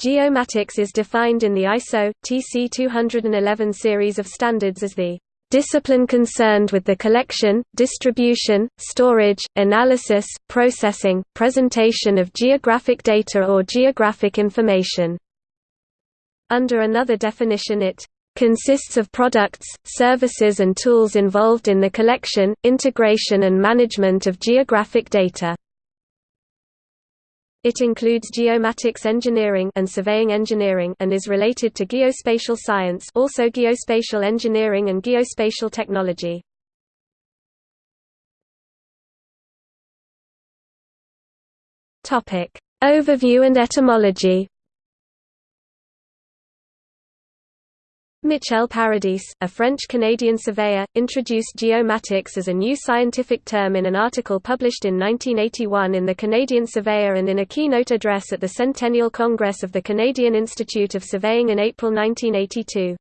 Geomatics is defined in the ISO, TC 211 series of standards as the discipline concerned with the collection, distribution, storage, analysis, processing, presentation of geographic data or geographic information. Under another definition it consists of products, services and tools involved in the collection, integration and management of geographic data. It includes geomatics engineering and surveying engineering and is related to geospatial science also geospatial engineering and geospatial technology. Overview and etymology Michel Paradis, a French-Canadian surveyor, introduced geomatics as a new scientific term in an article published in 1981 in the Canadian Surveyor and in a keynote address at the Centennial Congress of the Canadian Institute of Surveying in April 1982.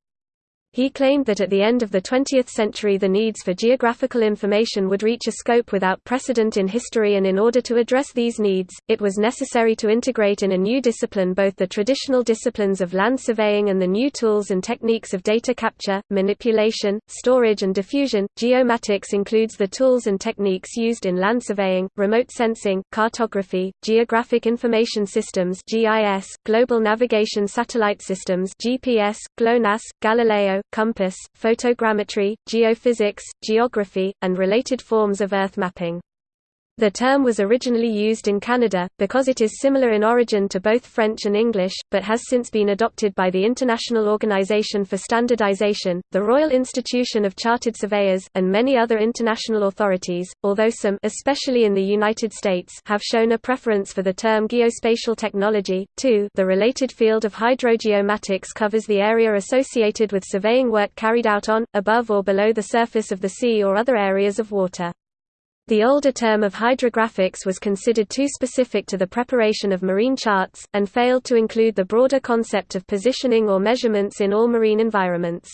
He claimed that at the end of the 20th century the needs for geographical information would reach a scope without precedent in history and in order to address these needs, it was necessary to integrate in a new discipline both the traditional disciplines of land surveying and the new tools and techniques of data capture, manipulation, storage and diffusion. Geomatics includes the tools and techniques used in land surveying, remote sensing, cartography, geographic information systems (GIS), global navigation satellite systems (GPS), GLONASS, Galileo, compass, photogrammetry, geophysics, geography, and related forms of Earth mapping. The term was originally used in Canada, because it is similar in origin to both French and English, but has since been adopted by the International Organization for Standardization, the Royal Institution of Chartered Surveyors, and many other international authorities, although some especially in the United States have shown a preference for the term geospatial technology. 2 The related field of hydrogeomatics covers the area associated with surveying work carried out on, above or below the surface of the sea or other areas of water. The older term of hydrographics was considered too specific to the preparation of marine charts, and failed to include the broader concept of positioning or measurements in all marine environments.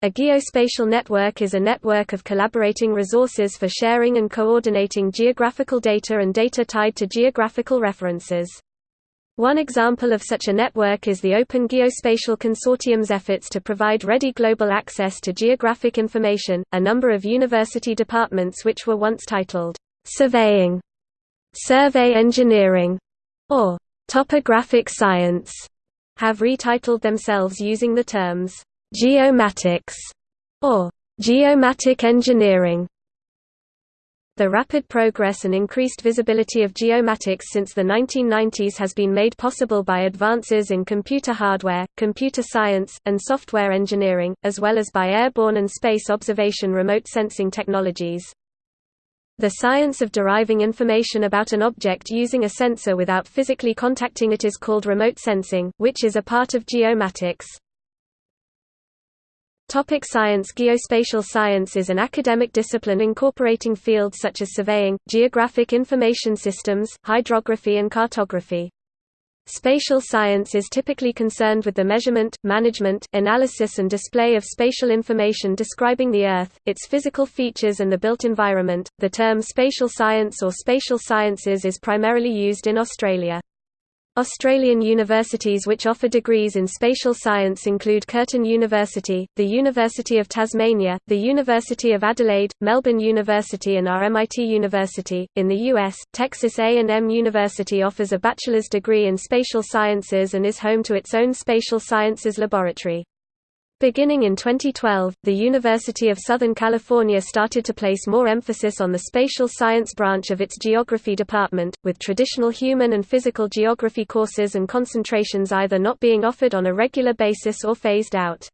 A geospatial network is a network of collaborating resources for sharing and coordinating geographical data and data tied to geographical references. One example of such a network is the Open Geospatial Consortium's efforts to provide ready global access to geographic information. A number of university departments which were once titled surveying, survey engineering, or topographic science have retitled themselves using the terms geomatics or geomatic engineering. The rapid progress and increased visibility of geomatics since the 1990s has been made possible by advances in computer hardware, computer science, and software engineering, as well as by airborne and space observation remote sensing technologies. The science of deriving information about an object using a sensor without physically contacting it is called remote sensing, which is a part of geomatics. Topic science Geospatial science is an academic discipline incorporating fields such as surveying, geographic information systems, hydrography and cartography. Spatial science is typically concerned with the measurement, management, analysis and display of spatial information describing the Earth, its physical features and the built environment. The term spatial science or spatial sciences is primarily used in Australia. Australian universities which offer degrees in spatial science include Curtin University, the University of Tasmania, the University of Adelaide, Melbourne University and RMIT University. In the US, Texas A&M University offers a bachelor's degree in spatial sciences and is home to its own spatial sciences laboratory. Beginning in 2012, the University of Southern California started to place more emphasis on the spatial science branch of its geography department, with traditional human and physical geography courses and concentrations either not being offered on a regular basis or phased out.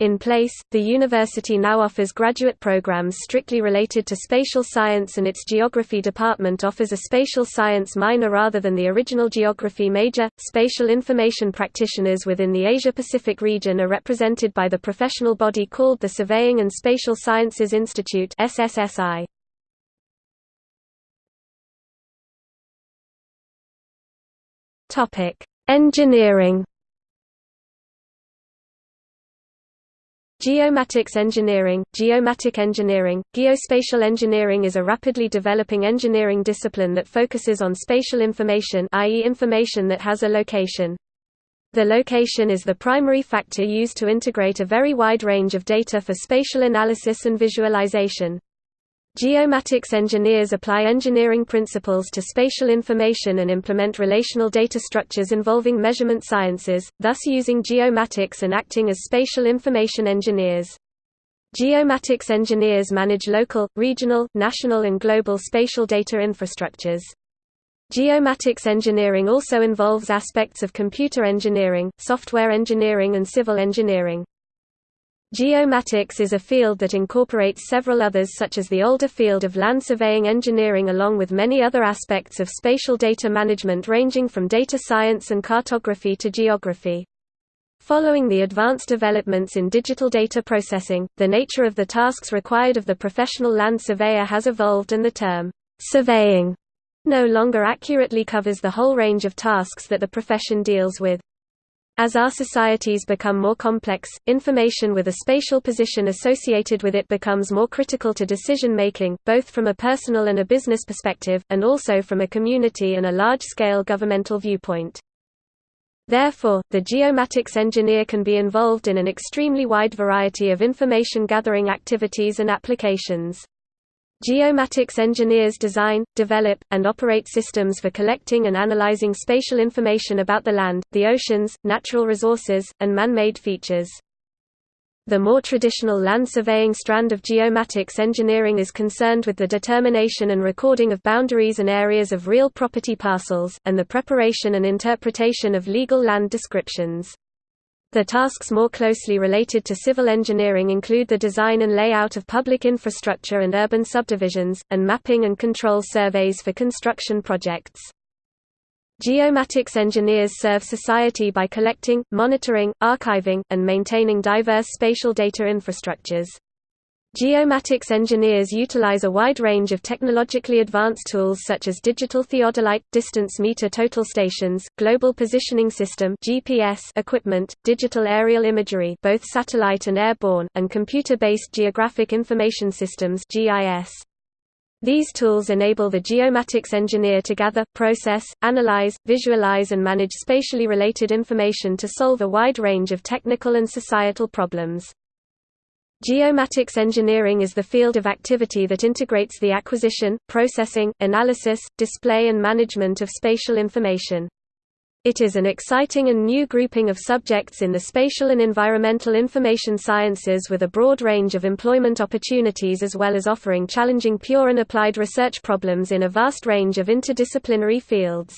In place, the university now offers graduate programs strictly related to spatial science and its geography department offers a spatial science minor rather than the original geography major. Spatial information practitioners within the Asia Pacific region are represented by the professional body called the Surveying and Spatial Sciences Institute SSSI. Topic: Engineering Geomatics engineering, geomatic engineering, geospatial engineering is a rapidly developing engineering discipline that focuses on spatial information i.e. information that has a location. The location is the primary factor used to integrate a very wide range of data for spatial analysis and visualization. Geomatics engineers apply engineering principles to spatial information and implement relational data structures involving measurement sciences, thus using geomatics and acting as spatial information engineers. Geomatics engineers manage local, regional, national and global spatial data infrastructures. Geomatics engineering also involves aspects of computer engineering, software engineering and civil engineering. Geomatics is a field that incorporates several others such as the older field of land surveying engineering along with many other aspects of spatial data management ranging from data science and cartography to geography. Following the advanced developments in digital data processing, the nature of the tasks required of the professional land surveyor has evolved and the term, surveying, no longer accurately covers the whole range of tasks that the profession deals with. As our societies become more complex, information with a spatial position associated with it becomes more critical to decision-making, both from a personal and a business perspective, and also from a community and a large-scale governmental viewpoint. Therefore, the geomatics engineer can be involved in an extremely wide variety of information-gathering activities and applications. Geomatics engineers design, develop, and operate systems for collecting and analyzing spatial information about the land, the oceans, natural resources, and man-made features. The more traditional land surveying strand of geomatics engineering is concerned with the determination and recording of boundaries and areas of real property parcels, and the preparation and interpretation of legal land descriptions. The tasks more closely related to civil engineering include the design and layout of public infrastructure and urban subdivisions, and mapping and control surveys for construction projects. Geomatics engineers serve society by collecting, monitoring, archiving, and maintaining diverse spatial data infrastructures. Geomatics engineers utilize a wide range of technologically advanced tools such as digital theodolite, distance meter total stations, global positioning system (GPS) equipment, digital aerial imagery, both satellite and airborne, and computer-based geographic information systems (GIS). These tools enable the geomatics engineer to gather, process, analyze, visualize and manage spatially related information to solve a wide range of technical and societal problems. Geomatics engineering is the field of activity that integrates the acquisition, processing, analysis, display and management of spatial information. It is an exciting and new grouping of subjects in the spatial and environmental information sciences with a broad range of employment opportunities as well as offering challenging pure and applied research problems in a vast range of interdisciplinary fields.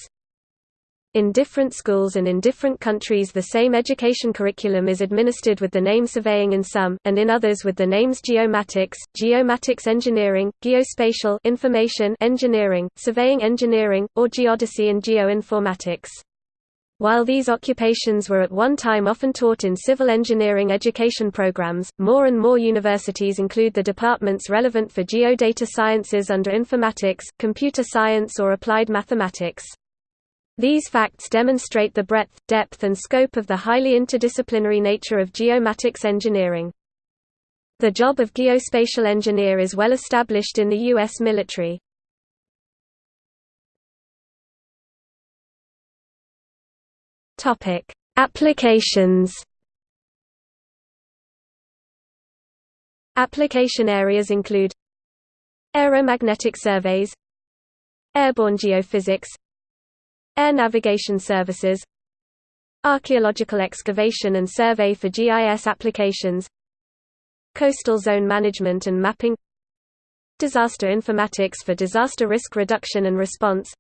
In different schools and in different countries the same education curriculum is administered with the name surveying in some, and in others with the names geomatics, geomatics engineering, geospatial information engineering, surveying engineering, or geodesy and geoinformatics. While these occupations were at one time often taught in civil engineering education programs, more and more universities include the departments relevant for geodata sciences under informatics, computer science or applied mathematics. These facts demonstrate the breadth, depth and scope of the highly interdisciplinary nature of geomatics engineering. The job of geospatial engineer is well established in the U.S. military. Applications Application areas include Aeromagnetic surveys Airborne geophysics Air navigation services Archaeological excavation and survey for GIS applications Coastal zone management and mapping Disaster informatics for disaster risk reduction and response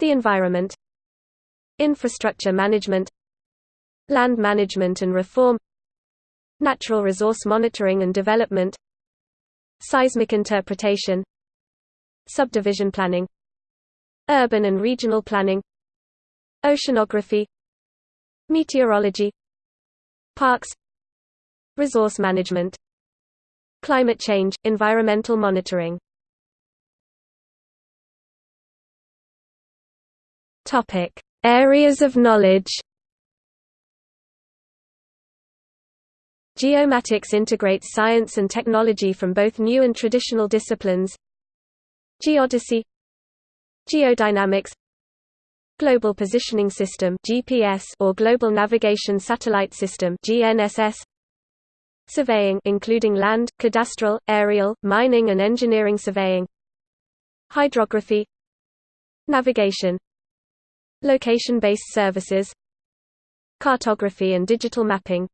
The environment Infrastructure management Land management and reform Natural resource monitoring and development Seismic interpretation Subdivision planning Urban and regional planning Oceanography Meteorology Parks Resource management Climate change, environmental monitoring Topic. Areas of knowledge Geomatics integrates science and technology from both new and traditional disciplines. Geodesy Geodynamics Global Positioning System GPS or Global Navigation Satellite System GNSS Surveying including land, cadastral, aerial, mining and engineering surveying Hydrography Navigation Location-based services Cartography and digital mapping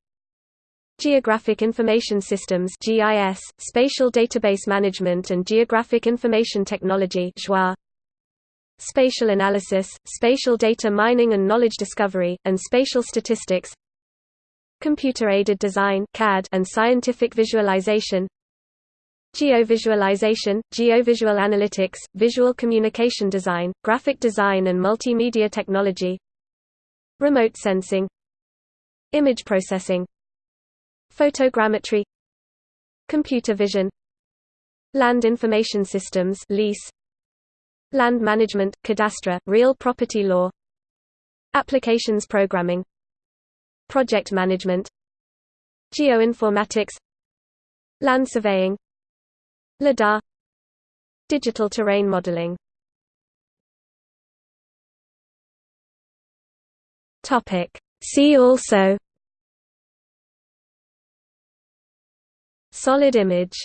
Geographic Information Systems GIS, Spatial Database Management and Geographic Information Technology GIS. Spatial Analysis, Spatial Data Mining and Knowledge Discovery, and Spatial Statistics Computer-aided design CAD and scientific visualization Geovisualization, geovisual analytics, visual communication design, graphic design and multimedia technology Remote sensing Image processing Photogrammetry Computer vision Land information systems lease Land management, cadastre, real property law. Applications programming. Project management. Geoinformatics. Land surveying. LIDAR Digital terrain modeling. Topic. See also. Solid image